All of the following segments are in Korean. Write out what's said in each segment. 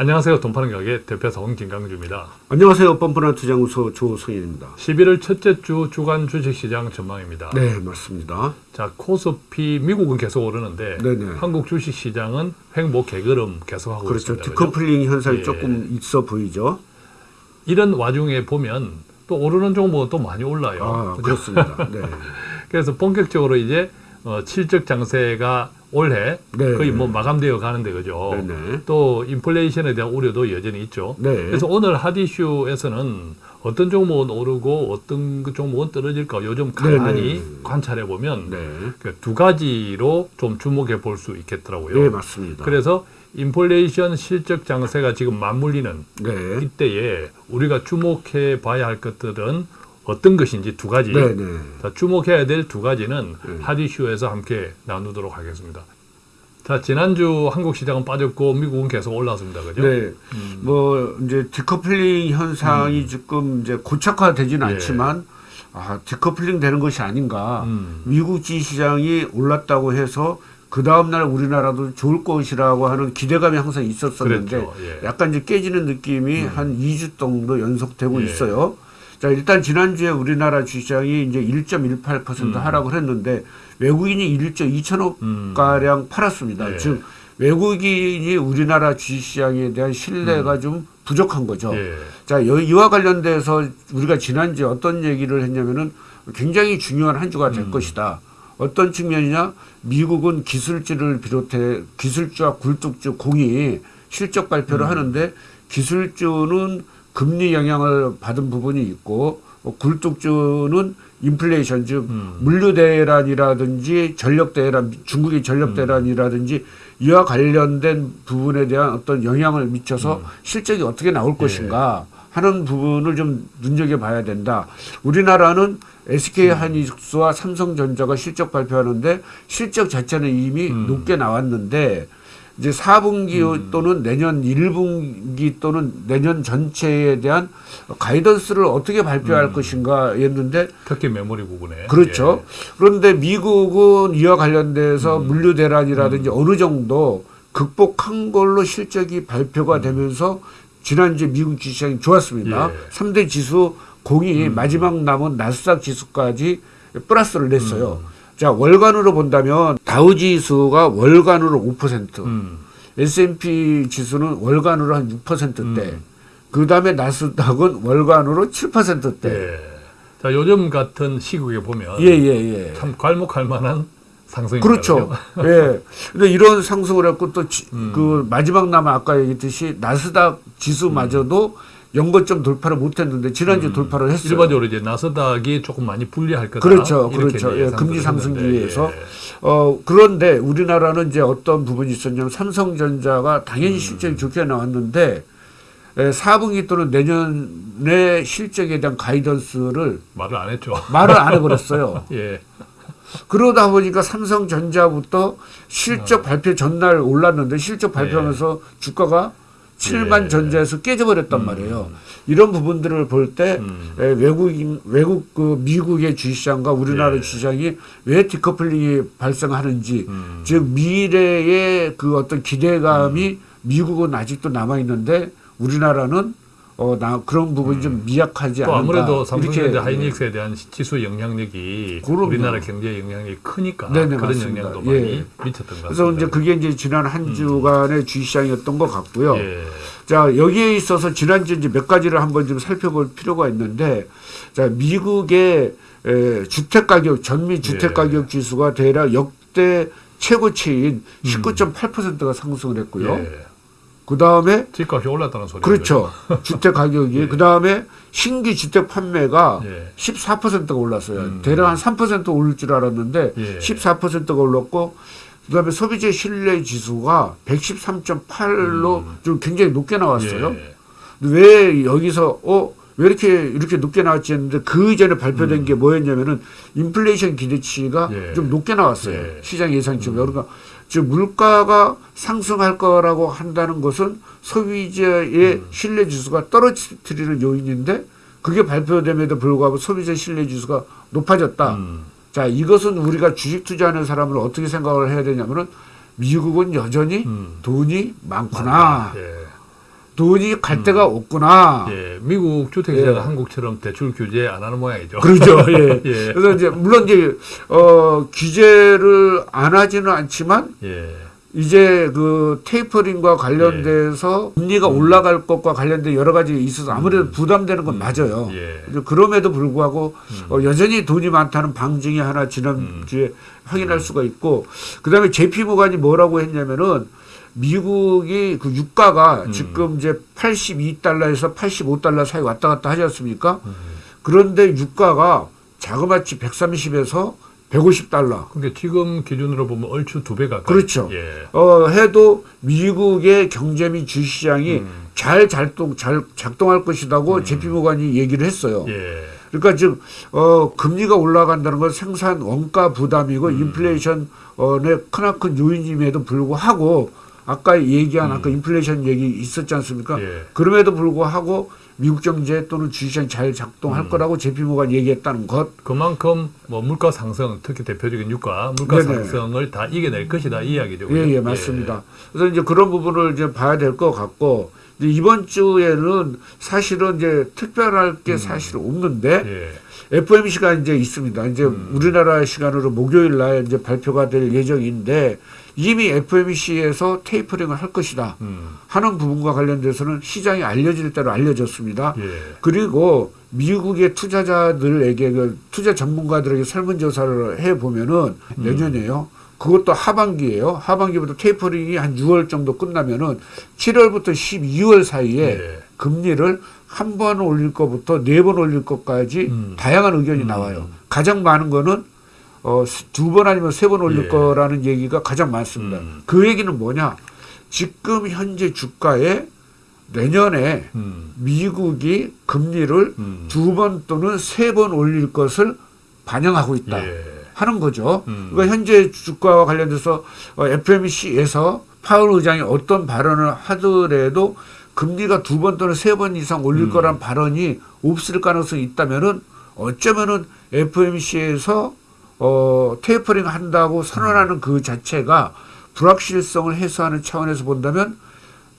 안녕하세요. 돈 파는 가게 대표사 홍진강주입니다. 안녕하세요. 뻔뻔한 투자무소 조성인입니다. 11월 첫째 주 주간 주식시장 전망입니다. 네, 맞습니다. 자, 코스피 미국은 계속 오르는데 네네. 한국 주식시장은 횡보 개걸음 계속하고 그렇죠. 있습니다. 그죠? 디커플링 현상이 예. 조금 있어 보이죠. 이런 와중에 보면 또 오르는 종목은 또 많이 올라요. 아, 그죠? 그렇습니다. 네. 그래서 본격적으로 이제 어, 칠적 장세가 올해 네. 거의 뭐 마감되어 가는데 그죠. 네네. 또 인플레이션에 대한 우려도 여전히 있죠. 네. 그래서 오늘 핫이슈에서는 어떤 종목은 오르고 어떤 그 종목은 떨어질까 요즘 가만히 네네. 관찰해 보면 네. 그두 가지로 좀 주목해 볼 수 있겠더라고요. 네, 맞습니다. 그래서 인플레이션 실적 장세가 지금 맞물리는 네. 이때에 우리가 주목해 봐야 할 것들은 어떤 것인지 두 가지. 네, 네. 자, 주목해야 될 두 가지는 네. 핫 이슈에서 함께 나누도록 하겠습니다. 자, 지난주 한국 시장은 빠졌고 미국은 계속 올랐습니다. 그죠? 네. 음. 뭐 이제 디커플링 현상이 지금 이제 고착화되지는 예. 않지만 아, 디커플링 되는 것이 아닌가. 음. 미국 주식 시장이 올랐다고 해서 그 다음 날 우리나라도 좋을 것이라고 하는 기대감이 항상 있었었는데 그랬죠. 예. 약간 이제 깨지는 느낌이 한 2주 정도 연속되고 예. 있어요. 자, 일단 지난주에 우리나라 주시장이 이제 1.18% 음. 하락을 했는데 외국인이 1조 2천억 음. 가량 팔았습니다. 예. 즉 외국인이 우리나라 주시장에 대한 신뢰가 좀 부족한 거죠. 음. 예. 자, 여- 이와 관련돼서 우리가 지난주에 어떤 얘기를 했냐면은 굉장히 중요한 한 주가 될 음. 것이다. 어떤 측면이냐? 미국은 기술주를 비롯해 기술주와 굴뚝주 공이 실적 발표를 음. 하는데 기술주는 금리 영향을 받은 부분이 있고 어, 굴뚝주는 인플레이션 즉 음. 물류 대란이라든지 전력 대란 중국의 전력 대란이라든지 이와 관련된 부분에 대한 어떤 영향을 미쳐서 실적이 어떻게 나올 것인가 하는 부분을 좀 눈여겨봐야 된다. 우리나라는 SK 하이닉스와 삼성전자가 실적 발표하는데 실적 자체는 이미 음. 높게 나왔는데 이제 4분기 또는 내년 1분기 또는 내년 전체에 대한 가이던스를 어떻게 발표할 것인가였는데 특히 메모리 부분에. 그렇죠. 그런데 미국은 이와 관련돼서 음. 물류 대란이라든지 어느 정도 극복한 걸로 실적이 발표가 되면서 지난주에 미국 주시장이 좋았습니다. 예. 음. 삼 3대 지수 공이 마지막 남은 나스닥 지수까지 플러스를 냈어요. 음. 자, 월간으로 본다면 다우 지수가 월간으로 5%, 예. 음. S&P 지수는 월간으로 한 6%대, 음. 그 다음에 나스닥은 월간으로 7%대. 예. 자, 요즘 같은 시국에 보면 예, 예, 예. 참 괄목할 만한 상승입니다. 그렇죠. 예. 근데 이런 상승을 했고 또그 음. 마지막 남아 아까 얘기했듯이 나스닥 지수마저도 연고점 돌파를 못했는데 지난주 에 돌파를 했어요. 음. 일반적으로 이제 나스닥이 조금 많이 불리할 거다. 그렇죠, 그렇죠. 예, 금리 상승기에 했는데, 의해서. 예. 어 그런데 우리나라는 이제 어떤 부분이 있었냐면 삼성전자가 당연히 음. 실적이 좋게 나왔는데 에, 4분기 또는 내년의 실적에 대한 가이던스를 말을 안 했죠. 말을 안 해버렸어요. 예. 그러다 보니까 삼성전자부터 아. 실적 발표 전날 올랐는데 실적 발표하면서 주가가 7만 예. 전자에서 깨져버렸단 음. 말이에요. 이런 부분들을 볼때 음. 외국인 외국 그 미국의 주시장과 우리나라 예. 주시장이 왜 디커플링이 발생하는지 음. 즉 미래의 그 어떤 기대감이 미국은 아직도 남아 있는데 우리나라는 어 나 그런 부분이 좀 미약하지 음. 또 않은가 아무래도 삼성전자 이렇게 하이닉스에 대한 지수 영향력이 그럼요. 우리나라 경제 영향력이 크니까 네네, 그런 맞습니다. 영향도 예. 많이 미쳤던 것 같습니다. 그래서 이제 그게 이제 지난 한 주간의 주시장이었던 것 같고요. 예. 자, 여기에 있어서 지난주 이제 몇 가지를 한번 좀 살펴볼 필요가 있는데, 자, 미국의 에, 주택 가격, 전미 주택 예. 가격 지수가 대략 역대 최고치인 19.8%가 상승을 했고요. 예. 그 다음에 집값이 올랐다는 소리죠. 그렇죠. 주택 가격이 그 다음에 신규 주택 판매가 예. 14%가 올랐어요. 음. 대략 한 3% 오를 줄 알았는데 예. 14%가 올랐고 그 다음에 소비재 신뢰 지수가 113.8로 좀 굉장히 높게 나왔어요. 음. 예. 왜 여기서 어? 왜 이렇게 이렇게 높게 나왔지 했는데 그 이전에 발표된 게 뭐였냐면은 인플레이션 기대치가 음. 예. 좀 높게 나왔어요. 예. 음. 시장 예상치가. 그러니까 즉 물가가 상승할 거라고 한다는 것은 소비자의 음. 신뢰 지수가 떨어뜨리는 요인인데 그게 발표됨에도 불구하고 소비자 신뢰 지수가 높아졌다. 음. 자, 이것은 우리가 주식 투자하는 사람을 어떻게 생각을 해야 되냐면은 미국은 여전히 음. 돈이 많구나. 예. 돈이 갈 데가 없구나. 예, 미국 주택시장은 예. 한국처럼 대출 규제 안 하는 모양이죠. 그렇죠. 예. 예. 그래서 이제 물론 이제 어 규제를 안 하지는 않지만 예. 이제 그 테이퍼링과 관련돼서 금리가 올라갈 것과 관련된 여러 가지 있어서 아무래도 부담되는 건 맞아요. 예. 그럼에도 불구하고 어, 여전히 돈이 많다는 방증이 하나 지난주에 확인할 수가 있고 그다음에 JP 모간이 뭐라고 했냐면은 미국이 그 유가가 지금 이제 82달러에서 85달러 사이 왔다 갔다 하지 않습니까? 그런데 유가가 자그마치 130에서 150달러 그러니까 지금 기준으로 보면 얼추 두 배 가까이. 그렇죠. 예. 어, 해도 미국의 경제 및 주시장이 음. 잘 작동 잘 작동할 것이라고 JP 모간이 얘기를 했어요. 예. 그러니까 즉 어, 금리가 올라간다는 건 생산 원가 부담이고 음. 인플레이션의 크나큰 요인임에도 불구하고 아까 얘기한 아까 인플레이션 얘기 있었지 않습니까? 음. 예. 그럼에도 불구하고 미국 경제 또는 주시장이 잘 작동할 음. 거라고 제피 모가 얘기했다는 것. 그만큼 뭐 물가 상승, 특히 대표적인 유가, 물가 네네. 상승을 다 이겨낼 것이다 이 이야기죠. 예, 그죠? 예, 맞습니다. 그래서 이제 그런 부분을 이제 봐야 될 것 같고 이번 주에는 사실은 이제 특별할 게 사실 없는데 예. FOMC가 이제 있습니다. 이제 우리나라 시간으로 목요일 날 이제 발표가 될 예정인데 이미 FOMC에서 테이퍼링을 할 것이다 음. 하는 부분과 관련돼서는 시장이 알려질 대로 알려졌습니다. 예. 그리고 미국의 투자자들에게 그 투자 전문가들에게 설문조사를 해 보면은 내년에요. 그것도 하반기예요. 하반기부터 테이퍼링이 한 6월 정도 끝나면은 7월부터 12월 사이에 예. 금리를 한 번 올릴 것부터 네 번 올릴 것까지 음. 다양한 의견이 나와요. 가장 많은 거는 어, 두 번 아니면 세 번 올릴 예. 거라는 얘기가 가장 많습니다. 음. 그 얘기는 뭐냐? 지금 현재 주가에 내년에 음. 미국이 금리를 음. 두번 또는 세 번 올릴 것을 반영하고 있다 예. 하는 거죠. 음. 그러니까 현재 주가와 관련돼서 어, FMC에서 파월 의장이 어떤 발언을 하더라도 금리가 두 번 또는 세 번 이상 올릴 음. 거란 발언이 없을 가능성이 있다면은 어쩌면은 FMC에서 어, 테이퍼링 한다고 선언하는 그 자체가 불확실성을 해소하는 차원에서 본다면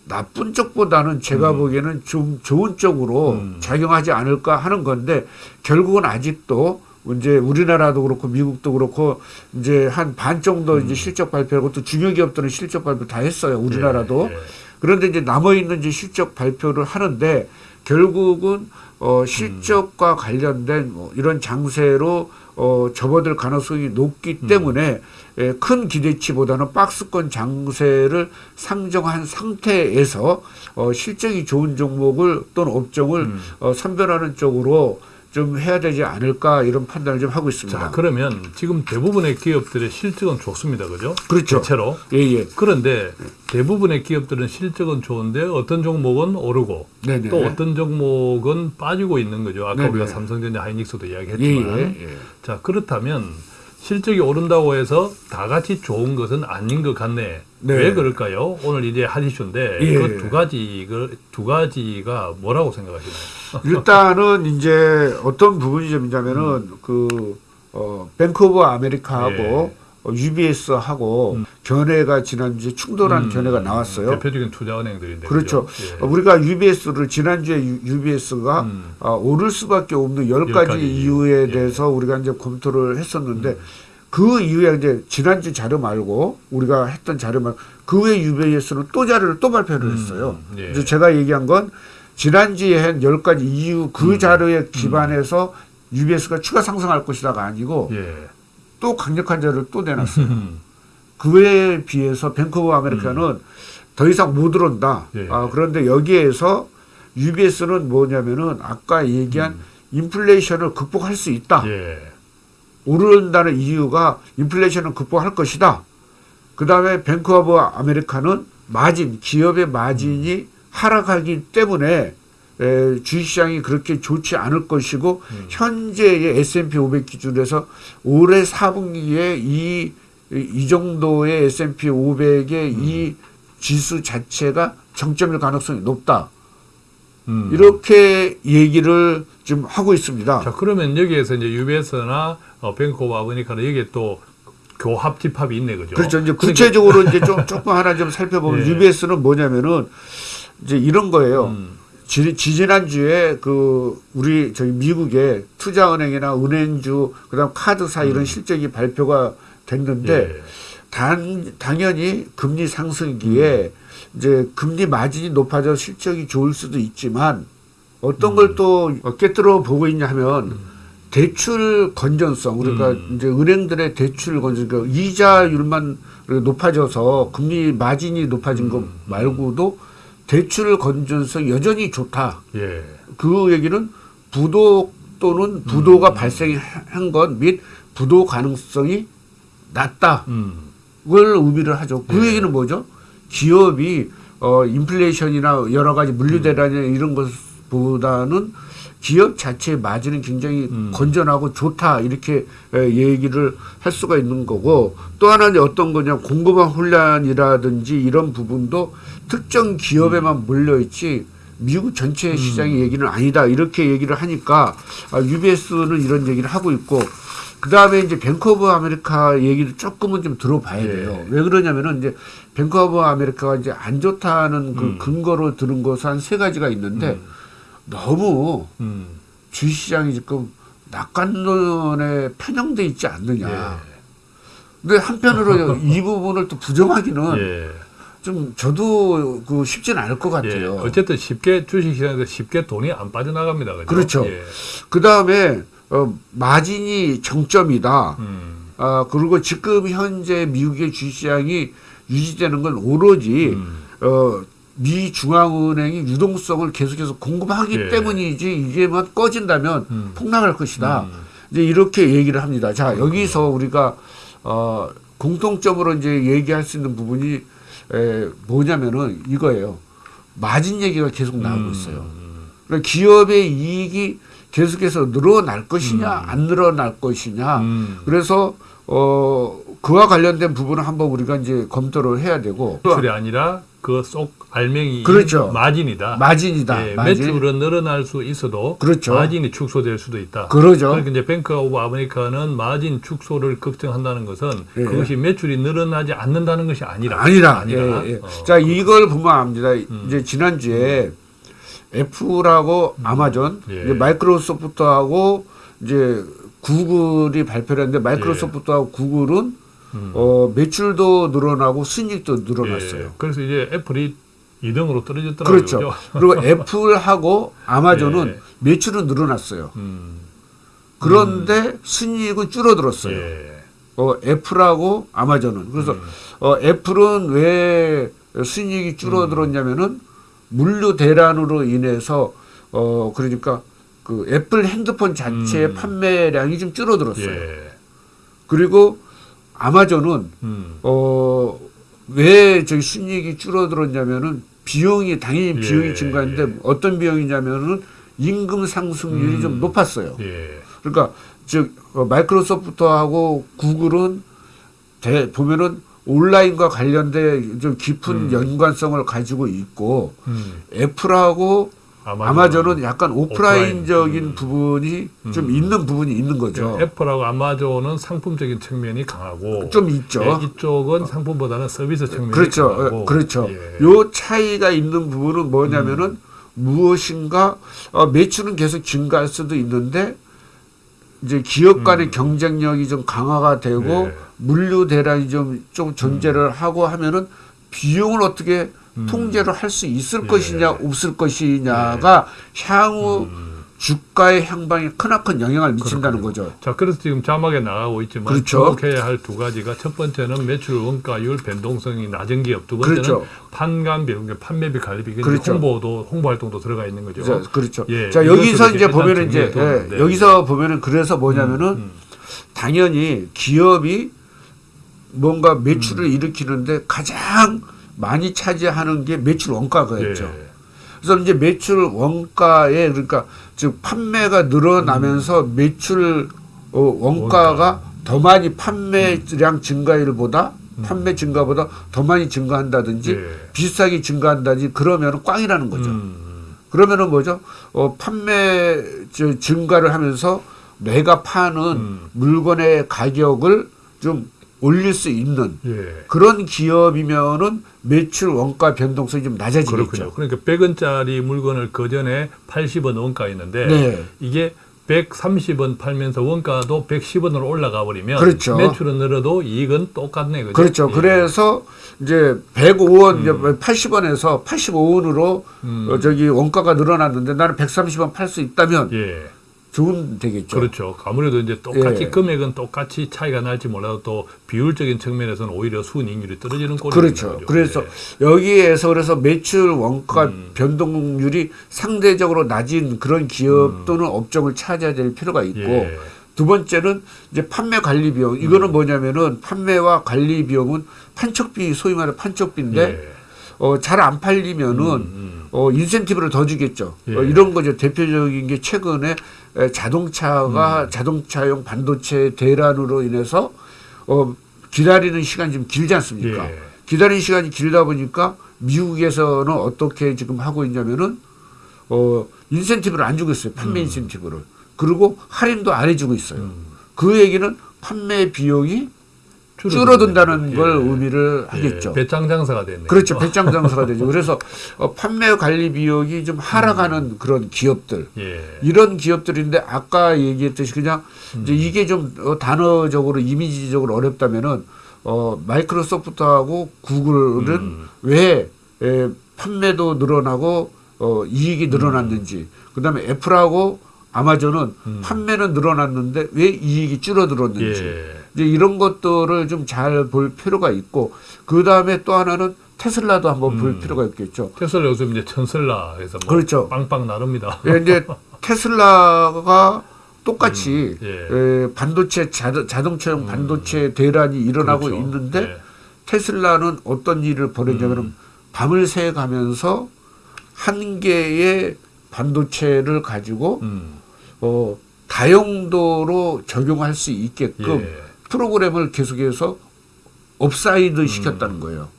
나쁜 쪽보다는 제가 보기에는 좀 좋은 쪽으로 음. 작용하지 않을까 하는 건데 결국은 아직도 이제 우리나라도 그렇고 미국도 그렇고 이제 한 반 정도 이제 실적 발표하고 또 중요기업들은 실적 발표 다 했어요. 우리나라도. 예. 예. 그런데 이제 남아 있는 이제 실적 발표를 하는데 결국은 어 실적과 관련된 뭐 이런 장세로 어 접어들 가능성이 높기 때문에 예, 큰 기대치보다는 박스권 장세를 상정한 상태에서 어 실적이 좋은 종목을 또는 업종을 음. 어 선별하는 쪽으로 좀 해야 되지 않을까 이런 판단을 좀 하고 있습니다. 자, 그러면 지금 대부분의 기업들의 실적은 좋습니다. 그죠? 그렇죠. 대체로. 예, 예. 그런데 대부분의 기업들은 실적은 좋은데 어떤 종목은 오르고 네네. 또 어떤 종목은 빠지고 있는 거죠. 아까 네네. 우리가 삼성전자 하이닉스도 예, 이야기했지만 예, 예. 자 그렇다면 실적이 오른다고 해서 다 같이 좋은 것은 아닌 것 같네. 네. 왜 그럴까요? 오늘 이제 한 이슈인데 예. 그두 가지 그두 가지가 뭐라고 생각하시나요? 일단은 이제 어떤 부분이 좀 있냐면은 그 어, 뱅크 오브 아메리카하고 예. 어, UBS하고 견해가 지난주에 충돌한 음, 견해가 나왔어요. 대표적인 투자은행들인데 그렇죠. 어, 우리가 UBS를 지난주에 UBS가 음. 어, 오를 수밖에 없는 열열 가지 가지 이유에 이유. 대해서 우리가 이제 검토를 했었는데 음. 그 이후에 이제 지난주 자료 말고 우리가 했던 자료 말고 그 후에 UBS는 또 자료를 또 발표를 했어요. 음, 예. 그래서 제가 얘기한 건 지난주에 한열 가지 이유 그 음. 자료에 기반해서 UBS가 추가 상승할 것이다가 아니고 예. 또 강력한 자료를 또 내놨어요. 음. 그에 비해서 뱅크 오브 아메리카는 더 이상 못 오른다. 예. 아, 그런데 여기에서 UBS는 뭐냐면은 아까 얘기한 인플레이션을 극복할 수 있다. 음. 예. 오른다는 이유가 인플레이션을 극복할 것이다. 그 다음에 뱅크 오브 아메리카는 마진, 기업의 마진이 하락하기 때문에 에, 주식시장이 그렇게 좋지 않을 것이고 현재의 S&P 500 기준에서 올해 4분기에 이, 이 정도의 S&P 500의 이 지수 자체가 정점일 가능성이 높다. 음. 이렇게 얘기를 좀 하고 있습니다. 자 그러면 여기에서 이제 UBS나 어, 뱅크 오브 아메리카는 여기에 또 교합 집합이 있네 그죠? 그렇죠. 이제 그러니까- 구체적으로 이제 좀 조금 하나 좀 살펴보면 예. UBS는 뭐냐면은 이제 이런 거예요. 음. 지, 지지난주에 그 우리 저희 미국의 투자은행이나 은행주 그다음 카드사 이런 실적이 발표가 됐는데 음. 예. 단 당연히 금리 상승기에 이제 금리 마진이 높아져 실적이 좋을 수도 있지만 어떤 음. 걸또 꿰뚫어 보고 있냐 하면 대출 건전성 그러니까 음. 이제 은행들의 대출 건전 그러니까 이자율만 높아져서 금리 마진이 높아진 것 음. 말고도 대출 건전성 여전히 좋다. 예. 그 얘기는 부도 또는 부도가 발생한 것 및 부도 가능성이 낮다. 음. 걸 의미를 하죠. 그 예. 얘기는 뭐죠? 기업이 어 인플레이션이나 여러 가지 물류 대란이나 이런 것보다는 기업 자체의 마진은 굉장히 음. 건전하고 좋다 이렇게 에, 얘기를 할 수가 있는 거고 또 하나는 어떤 거냐 공급망 혼란이라든지 이런 부분도 특정 기업에만 몰려 있지 미국 전체 시장의 얘기는 아니다 이렇게 얘기를 하니까 아, UBS는 이런 얘기를 하고 있고 그 다음에 이제 뱅크 오브 아메리카 얘기를 조금은 좀 들어봐야 예. 돼요. 왜 그러냐면은 이제 뱅크 오브 아메리카가 이제 안 좋다는 그 음. 근거로 들은 것은 한 세 가지가 있는데 너무 음. 주식시장이 지금 낙관론에 편향돼 있지 않느냐. 예. 근데 한편으로 이 부분을 또 부정하기는 예. 좀 저도 그 쉽지는 않을 것 예. 같아요. 어쨌든 쉽게 주식시장에서 쉽게 돈이 안 빠져나갑니다. 그죠? 그렇죠. 예. 그 다음에 어, 마진이 정점이다. 음. 아 그리고 지금 현재 미국의 주식시장이 유지되는 건 오로지 음. 어, 미 중앙은행이 유동성을 계속해서 공급하기 예. 때문이지 이게만 꺼진다면 음. 폭락할 것이다. 음. 이제 이렇게 얘기를 합니다. 자 여기서 우리가 어, 공통점으로 이제 얘기할 수 있는 부분이 에, 뭐냐면은 이거예요. 마진 얘기가 계속 나오고 음. 있어요. 그러니까 기업의 이익이 계속해서 늘어날 것이냐 안 늘어날 것이냐. 음. 그래서 어 그와 관련된 부분을 한번 우리가 이제 검토를 해야 되고 또 매출이 아니라 그 속 알맹이 그렇죠. 마진이다. 마진이다. 예, 마진. 매출은 늘어날 수 있어도 그렇죠. 마진이 축소될 수도 있다. 그러죠. 그러니까 이제 뱅크 오브 아메리카는 마진 축소를 걱정한다는 것은 예. 그것이 매출이 늘어나지 않는다는 것이 아니라 아니라. 아니라. 예, 예. 어. 음. 자, 이걸 보면 압니다. 이제 지난주에 애플하고 아마존, 예. 이제 마이크로소프트하고 이제 구글이 발표를 했는데 마이크로소프트하고 구글은 예. 음. 어, 매출도 늘어나고 순이익도 늘어났어요. 예. 그래서 이제 애플이 2등으로 떨어졌더라고요. 그렇죠. 그리고 애플하고 아마존은 예. 매출은 늘어났어요. 음. 그런데 순이익은 줄어들었어요. 예. 어, 애플하고 아마존은. 그래서 음. 어, 애플은 왜 순이익이 줄어들었냐면은 물류 대란으로 인해서 어, 그러니까 그 애플 핸드폰 자체의 음. 판매량이 좀 줄어들었어요. 예. 그리고 아마존은 음. 어, 왜 저기 순이익이 줄어들었냐면은 비용이 당연히 예, 비용이 증가했는데 예. 어떤 비용이냐면은 임금 상승률이 음. 좀 높았어요. 예. 그러니까 즉 어, 마이크로소프트하고 구글은 대, 보면은 온라인과 관련된 좀 깊은 음. 연관성을 가지고 있고 음. 애플하고 아마존. 아마존은 약간 오프라인적인 오프라인. 음. 부분이 좀 음. 있는 부분이 있는 거죠. 그러니까 애플하고 아마존은 상품적인 측면이 강하고 좀 있죠. 예, 이쪽은 상품보다는 서비스 측면이 그렇죠. 강하고 어, 그렇죠. 예. 요 차이가 있는 부분은 뭐냐면은 무엇인가 어, 매출은 계속 증가할 수도 있는데 이제 기업 간의 경쟁력이 좀 강화가 되고 음. 네. 물류 대란이 좀, 좀 존재를 하고 하면은 비용을 어떻게 음. 통제를 할 수 있을 예. 것이냐 없을 것이냐가 향후 음. 주가의 향방에 크나큰 영향을 미친다는 거죠. 자, 그래서 지금 자막에 나가고 있지만 그렇죠. 주목해야 할 두 가지가 첫 번째는 매출 원가율 변동성이 낮은 기업, 두 번째는 그렇죠. 판관비, 그러니까 판매비, 관리비, 이게 그렇죠. 홍보도 홍보 활동도 들어가 있는 거죠. 자, 그렇죠. 예, 자 여기서 이제 보면은 이제 예, 돼. 여기서 보면은 그래서 뭐냐면은 음. 당연히 기업이 뭔가 매출을 음. 일으키는데 가장 많이 차지하는 게 매출 원가가였죠. 예. 그래서 이제 매출 원가에 그러니까 즉 판매가 늘어나면서 매출 어, 원가가 더 많이 판매량 증가율보다 판매 증가보다 더 많이 증가한다든지 예. 비슷하게 증가한다든지 그러면 꽝이라는 거죠. 음. 그러면은 뭐죠? 어, 판매 저, 증가를 하면서 내가 파는 음. 물건의 가격을 좀 올릴 수 있는 예. 그런 기업이면은 매출 원가 변동성이 좀 낮아지겠죠. 그렇군요. 그러니까 100원짜리 물건을 그 전에 80원 원가였는데 네. 이게 130원 팔면서 원가도 110원으로 올라가 버리면 그렇죠. 매출은 늘어도 이익은 똑같네. 그죠? 그렇죠. 예. 그래서 이제 105원, 이제 80원에서 85원으로 음. 어, 저기 원가가 늘어났는데 나는 130원 팔 수 있다면 예. 좋은 되겠죠. 그렇죠. 아무래도 이제 똑같이 예. 금액은 똑같이 차이가 날지 몰라도 또 비율적인 측면에서는 오히려 수익률이 떨어지는 꼴이 그렇죠. 그래서 여기에서 그래서 매출 원가 음. 변동률이 상대적으로 낮은 그런 기업 또는 업종을 찾아야 될 필요가 있고 예. 두 번째는 이제 판매 관리 비용. 이거는 뭐냐면은 판매와 관리 비용은 판촉비 소위 말해 판촉비인데 예. 어, 잘 안 팔리면은 음. 어, 인센티브를 더 주겠죠. 예. 어, 이런 거죠. 대표적인 게 최근에 에, 자동차가 음. 자동차용 반도체 대란으로 인해서 어, 기다리는 시간이 좀 길지 않습니까? 예. 기다리는 시간이 길다 보니까 미국에서는 어떻게 지금 하고 있냐면은 어, 인센티브를 안 주고 있어요. 판매 인센티브를. 그리고 할인도 안 해주고 있어요. 음. 그 얘기는 판매 비용이 줄어든다는 걸 의미를 하겠죠. 예. 배짱 장사가 됐네. 그렇죠. 배짱 장사가 되죠. 그래서 어, 판매 관리 비용이 좀 하락하는 그런 기업들. 예. 이런 기업들인데 아까 얘기했듯이 그냥 이제 이게 좀 어, 단어적으로 이미지적으로 어렵다면은 어, 마이크로소프트하고 구글은 음. 왜 에, 판매도 늘어나고 어, 이익이 늘어났는지 그다음에 애플하고 아마존은 음. 판매는 늘어났는데 왜 이익이 줄어들었는지 예. 이제 이런 것들을 좀 잘 볼 필요가 있고 그 다음에 또 하나는 테슬라도 한번 볼 음. 필요가 있겠죠. 테슬라 요즘 이제 해서 뭐 그렇죠. 빵빵 나릅니다. 예, 이제 테슬라가 똑같이 음, 예. 에, 반도체 자동, 자동차용 반도체 대란이 일어나고 그렇죠. 있는데 예. 테슬라는 어떤 일을 벌였냐면 음. 밤을 새 가면서 한 개의 반도체를 가지고 음. 어, 다용도로 적용할 수 있게끔 예. 프로그램을 계속해서 upside 시켰다는 음. 거예요.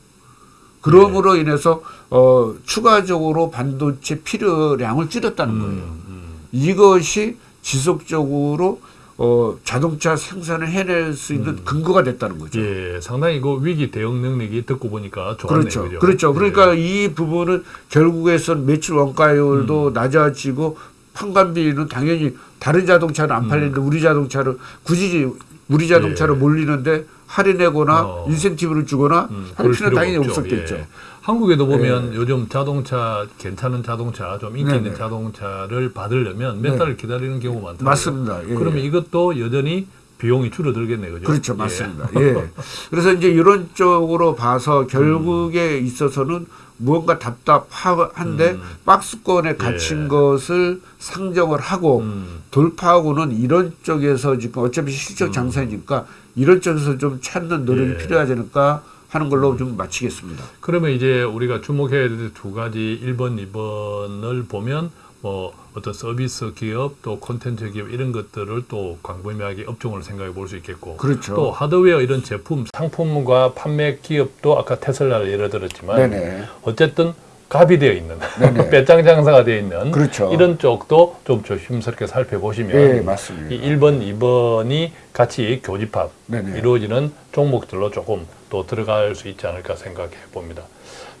그럼으로 인해서 어, 추가적으로 반도체 필요량을 줄였다는 거예요. 음, 음. 이것이 지속적으로 어, 자동차 생산을 해낼 수 있는 근거가 됐다는 거죠. 예, 상당히 그 위기 대응 능력이 듣고 보니까 좋네요. 그렇죠. 그죠? 그렇죠. 예. 그러니까 이 부분은 결국에선 매출 원가율도 음. 낮아지고 판관비는 당연히 다른 자동차는 안 팔리는데 우리 자동차를 굳이 우리 자동차로 음. 예. 몰리는데 할인하거나 어. 인센티브를 주거나 음, 할 필요는 당연히 없죠. 없었겠죠. 예. 한국에도 보면 요즘 자동차 괜찮은 자동차 좀 인기 있는 네네. 자동차를 받으려면 몇 네. 달을 기다리는 경우가 많더라고요. 맞습니다. 예. 그러면 이것도 여전히 비용이 줄어들겠네요. 그죠? 그렇죠. 예. 맞습니다. 예. 그래서 이제 이런 쪽으로 봐서 결국에 음. 있어서는 무언가 답답한데 음. 박스권에 갇힌 예. 것을 상정을 하고 음. 돌파하고는 이런 쪽에서 지금 어차피 실적 장사니까 이런 쪽에서 좀 찾는 노력이 예. 필요하지 않을까 하는 걸로 좀 마치겠습니다. 그러면 이제 우리가 주목해야 될 두 가지 1번, 2번을 보면 뭐 어떤 서비스 기업 또 콘텐츠 기업 이런 것들을 또 광범위하게 업종을 생각해 볼 수 있겠고 그렇죠. 또 하드웨어 이런 제품 상품과 판매 기업도 아까 테슬라를 예를 들었지만 네네. 어쨌든 갑이 되어 있는 네네. 배짱 장사가 되어 있는 그렇죠. 이런 쪽도 좀 조심스럽게 살펴보시면 예, 맞습니다. 이 1번, 2번이 같이 교집합 네네. 이루어지는 종목들로 조금 또 들어갈 수 있지 않을까 생각해 봅니다.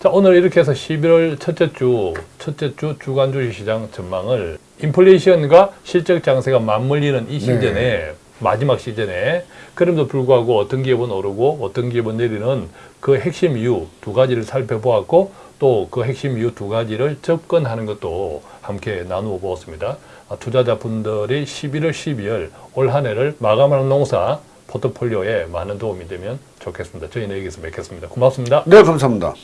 자, 오늘 이렇게 해서 11월 첫째 주, 첫째 주 주간 주식 시장 전망을 인플레이션과 실적 장세가 맞물리는 이 시즌에 네. 마지막 시즌에 그럼에도 불구하고 어떤 기업은 오르고 어떤 기업은 내리는 그 핵심 이유 두 가지를 살펴보았고 또 그 핵심 이유 두 가지를 접근하는 것도 함께 나누어 보았습니다. 아, 투자자분들이 11월, 12월 올 한 해를 마감하는 농사 포트폴리오에 많은 도움이 되면 좋겠습니다. 저희는 여기서 뵙겠습니다. 고맙습니다. 네, 감사합니다.